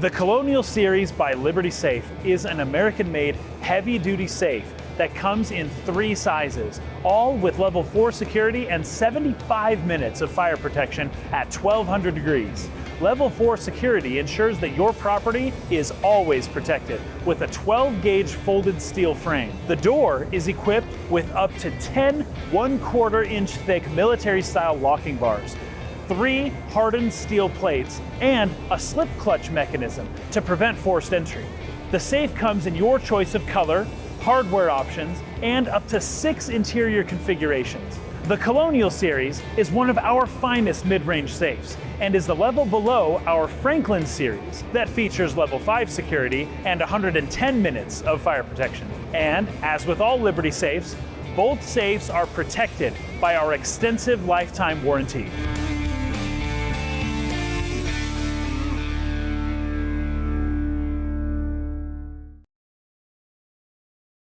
The Colonial Series by Liberty Safe is an American-made heavy-duty safe that comes in three sizes, all with level 4 security and 75 minutes of fire protection at 1200 degrees. Level 4 security ensures that your property is always protected with a 12 gauge folded steel frame. The door is equipped with up to 10 1 quarter inch thick military style locking bars, three hardened steel plates, and a slip clutch mechanism to prevent forced entry. The safe comes in your choice of color, hardware options, and up to six interior configurations. The Colonial series is one of our finest mid-range safes and is the level below our Franklin series that features level 5 security and 110 minutes of fire protection. And as with all Liberty safes, both safes are protected by our extensive lifetime warranty.